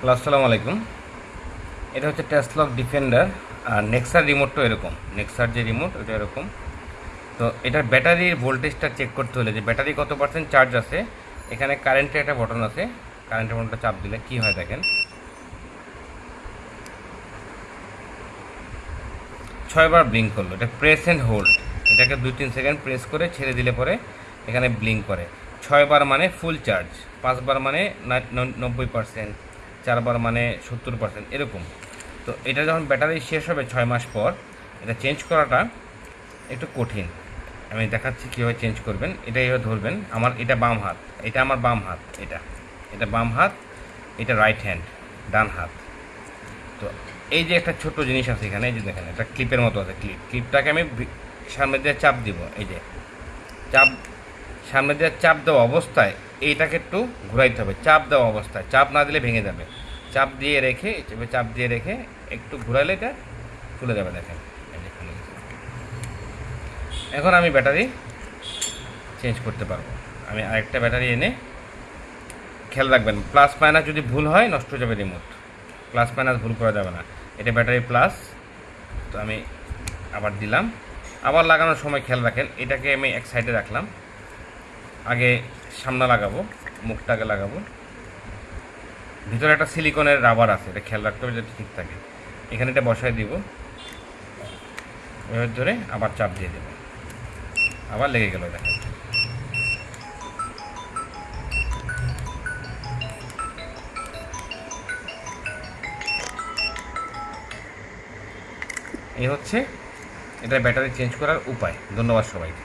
Hello, আসসালামু আলাইকুম। এটা হচ্ছে টেসলক ডিফেন্ডার আর নেক্সার রিমোটটাও এরকম। নেক্সার যে রিমোট ওটা এরকম। তো এটার ব্যাটারির ভোল্টেজটা চেক করতে হলে যে ব্যাটারি কত পার্সেন্ট চার্জ আছে, এখানে কারেন্টের একটা বটন আছে। কারেন্টের বটনটা চাপ দিলে কি হয় দেখেন। ছয়বার ব্লিঙ্ক করল। এটা প্রেস অ্যান্ড হোল্ড এটাকে দুই তিন সেকেন্ড প্রেস করে ছেড়ে দিলে পরে এখানে ব্লিঙ্ক করে। ছয়বার মানে ফুল চার্জ পাঁচবার মানে নব্বই পার্সেন্ট চারবার মানে সত্তর পার্সেন্ট এরকম। তো এটা যখন ব্যাটারি শেষ হবে ছয় মাস পর, এটা চেঞ্জ করাটা একটু কঠিন। আমি দেখাচ্ছি কীভাবে চেঞ্জ করবেন, এটা এইভাবে ধরবেন। আমার এটা বাম হাত, এটা আমার বাম হাত, এটা। এটা বাম হাত, এটা রাইট হ্যান্ড ডান হাত। তো এই যে একটা ছোট্ট জিনিস আছে এখানে, এই যে দেখেন একটা ক্লিপের মতো আছে ক্লিপ ক্লিপটাকে আমি সামনে দিয়ে চাপ দিব, এই যে। চাপ সামনে দিয়ে চাপ দেওয়া অবস্থায় এইটাকে একটু ঘুরাইতে হবে। চাপ দেওয়া অবস্থায়। চাপ না দিলে ভেঙে যাবে। চাপ দিয়ে রেখে চাপ দিয়ে রেখে একটু ঘুরাইলে এটা খুলে যাবে দেখেন। এখন আমি ব্যাটারি চেঞ্জ করতে পারব। আমি আরেকটা ব্যাটারি এনে খেয়াল রাখবেন, প্লাস মাইনাস যদি ভুল হয় নষ্ট হয়ে যাবে রিমোট প্লাস মাইনাস ভুল করা যাবে না। এটা ব্যাটারি প্লাস, তো আমি আবার দিলাম। আবার লাগানোর সময় খেয়াল রাখেন, এটাকে আমি এক সাইডে রাখলাম। আগে সামনে লাগাবো মুখটাকে লাগাবো। ভিতরে একটা সিলিকনের রাবার আছে, এটা খেয়াল রাখতে হবে যাতে ঠিক থাকে। এখানে এটা বসায় দিব। এবার ধরে আবার চাপ দিয়ে দেবো। আবার লেগে গেল দেখেন এই হচ্ছে, এটা ব্যাটারি চেঞ্জ করার উপায়। ধন্যবাদ সবাইকে।